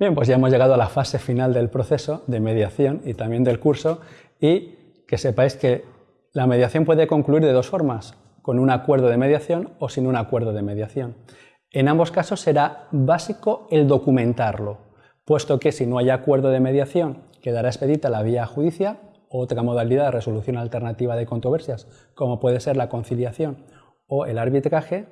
Bien, pues ya hemos llegado a la fase final del proceso de mediación y también del curso y que sepáis que la mediación puede concluir de dos formas, con un acuerdo de mediación o sin un acuerdo de mediación. En ambos casos será básico el documentarlo, puesto que si no hay acuerdo de mediación quedará expedita la vía judicial o otra modalidad de resolución alternativa de controversias, como puede ser la conciliación o el arbitraje,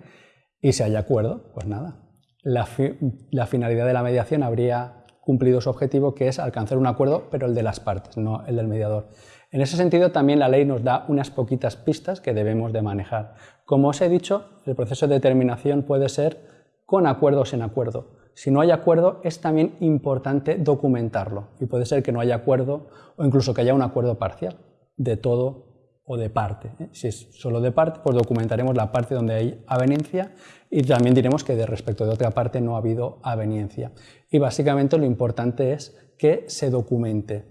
y si hay acuerdo, pues nada, la, finalidad de la mediación habría cumplido su objetivo, que es alcanzar un acuerdo, pero el de las partes, no el del mediador. En ese sentido, también la ley nos da unas poquitas pistas que debemos de manejar. Como os he dicho, el proceso de determinación puede ser con acuerdo o sin acuerdo. Si no hay acuerdo, es también importante documentarlo y puede ser que no haya acuerdo o incluso que haya un acuerdo parcial de todo o de parte. ¿eh? Si es solo de parte, pues documentaremos la parte donde hay aveniencia y también diremos que de respecto de otra parte no ha habido aveniencia. Y básicamente lo importante es que se documente.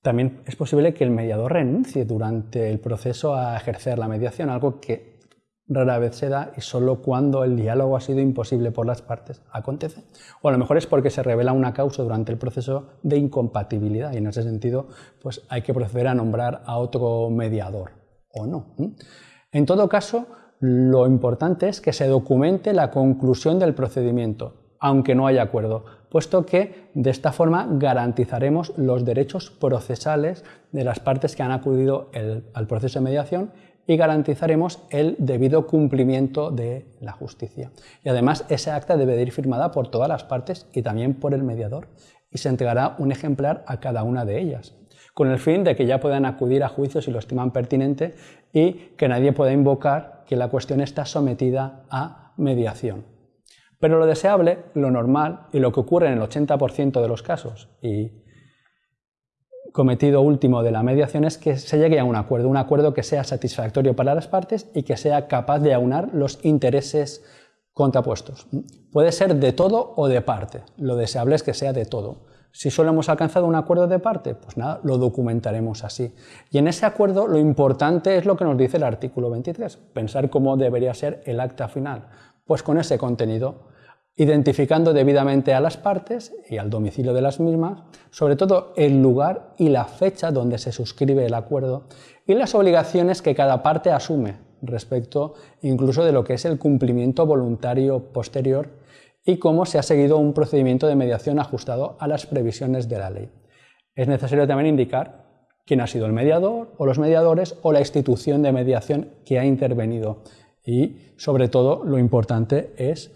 También es posible que el mediador renuncie durante el proceso a ejercer la mediación, algo que rara vez se da y solo cuando el diálogo ha sido imposible por las partes acontece. O a lo mejor es porque se revela una causa durante el proceso de incompatibilidad y en ese sentido pues hay que proceder a nombrar a otro mediador o no. En todo caso, lo importante es que se documente la conclusión del procedimiento, aunque no haya acuerdo, puesto que de esta forma garantizaremos los derechos procesales de las partes que han acudido al proceso de mediación y garantizaremos el debido cumplimiento de la justicia. Y además ese acta debe de ir firmada por todas las partes y también por el mediador y se entregará un ejemplar a cada una de ellas, con el fin de que ya puedan acudir a juicio si lo estiman pertinente y que nadie pueda invocar que la cuestión está sometida a mediación. Pero lo deseable, lo normal y lo que ocurre en el 80% de los casos, y cometido último de la mediación es que se llegue a un acuerdo, un acuerdo que sea satisfactorio para las partes y que sea capaz de aunar los intereses contrapuestos. Puede ser de todo o de parte, lo deseable es que sea de todo. Si solo hemos alcanzado un acuerdo de parte, pues nada, lo documentaremos así. Y en ese acuerdo lo importante es lo que nos dice el artículo 23, pensar cómo debería ser el acta final. Pues con ese contenido identificando debidamente a las partes y al domicilio de las mismas, sobre todo el lugar y la fecha donde se suscribe el acuerdo y las obligaciones que cada parte asume respecto incluso de lo que es el cumplimiento voluntario posterior y cómo se ha seguido un procedimiento de mediación ajustado a las previsiones de la ley. Es necesario también indicar quién ha sido el mediador o los mediadores o la institución de mediación que ha intervenido y sobre todo lo importante es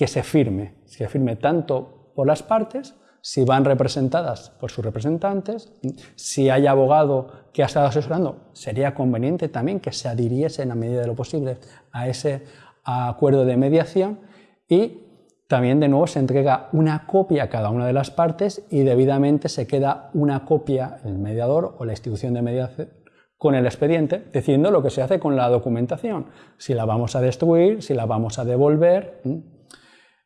que se firme, se firme tanto por las partes, si van representadas por sus representantes, si hay abogado que ha estado asesorando, sería conveniente también que se adhiriese en la medida de lo posible a ese acuerdo de mediación y también de nuevo se entrega una copia a cada una de las partes y debidamente se queda una copia el mediador o la institución de mediación con el expediente, diciendo lo que se hace con la documentación, si la vamos a destruir, si la vamos a devolver.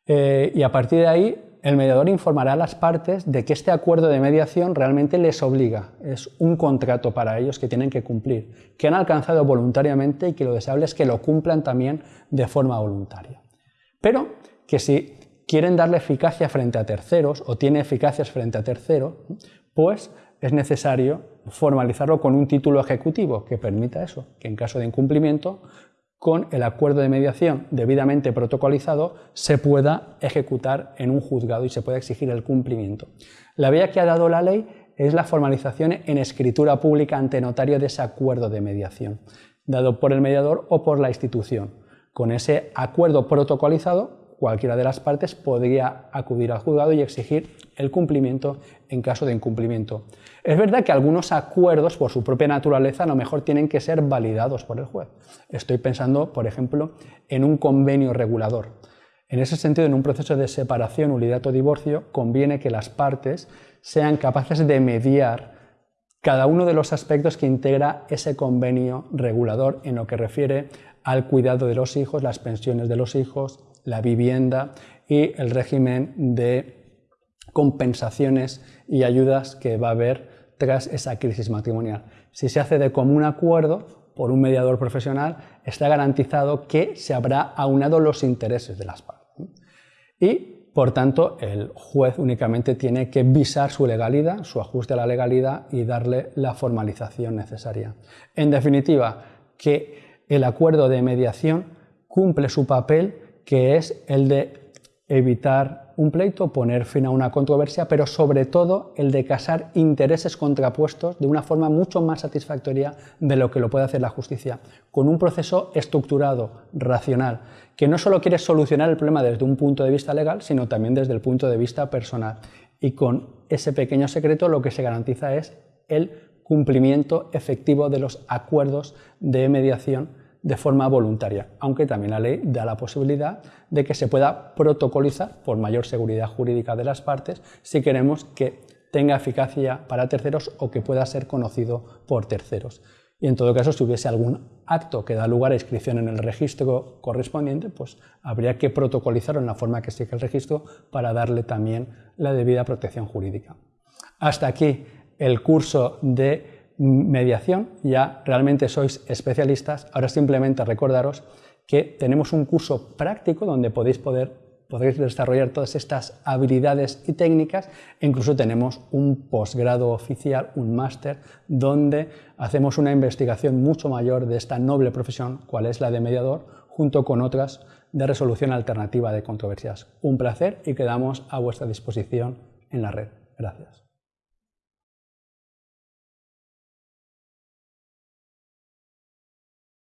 Eh, y a partir de ahí el mediador informará a las partes de que este acuerdo de mediación realmente les obliga, es un contrato para ellos que tienen que cumplir, que han alcanzado voluntariamente y que lo deseable es que lo cumplan también de forma voluntaria. Pero que si quieren darle eficacia frente a terceros o tiene eficacias frente a terceros, pues es necesario formalizarlo con un título ejecutivo que permita eso, que en caso de incumplimiento con el acuerdo de mediación debidamente protocolizado se pueda ejecutar en un juzgado y se pueda exigir el cumplimiento. La vía que ha dado la ley es la formalización en escritura pública ante notario de ese acuerdo de mediación, dado por el mediador o por la institución. Con ese acuerdo protocolizado cualquiera de las partes podría acudir al juzgado y exigir el cumplimiento en caso de incumplimiento. Es verdad que algunos acuerdos, por su propia naturaleza, a lo mejor tienen que ser validados por el juez. Estoy pensando, por ejemplo, en un convenio regulador. En ese sentido, en un proceso de separación, nulidad o divorcio, conviene que las partes sean capaces de mediar cada uno de los aspectos que integra ese convenio regulador en lo que refiere al cuidado de los hijos, las pensiones de los hijos, la vivienda y el régimen de compensaciones y ayudas que va a haber tras esa crisis matrimonial. Si se hace de común acuerdo por un mediador profesional, está garantizado que se habrá aunado los intereses de las partes. Y por tanto el juez únicamente tiene que visar su legalidad, su ajuste a la legalidad y darle la formalización necesaria. En definitiva, que el acuerdo de mediación cumple su papel que es el de evitar un pleito, poner fin a una controversia, pero sobre todo el de casar intereses contrapuestos de una forma mucho más satisfactoria de lo que lo puede hacer la justicia, con un proceso estructurado, racional, que no solo quiere solucionar el problema desde un punto de vista legal, sino también desde el punto de vista personal. Y con ese pequeño secreto lo que se garantiza es el cumplimiento efectivo de los acuerdos de mediación de forma voluntaria, aunque también la ley da la posibilidad de que se pueda protocolizar por mayor seguridad jurídica de las partes si queremos que tenga eficacia para terceros o que pueda ser conocido por terceros. Y en todo caso, si hubiese algún acto que da lugar a inscripción en el registro correspondiente, pues habría que protocolizarlo en la forma que sigue el registro para darle también la debida protección jurídica. Hasta aquí el curso de mediación, ya realmente sois especialistas, ahora simplemente recordaros que tenemos un curso práctico donde podéis poder desarrollar todas estas habilidades y técnicas incluso tenemos un posgrado oficial, un máster, donde hacemos una investigación mucho mayor de esta noble profesión, cual es la de mediador, junto con otras de resolución alternativa de controversias. Un placer y quedamos a vuestra disposición en la red. Gracias.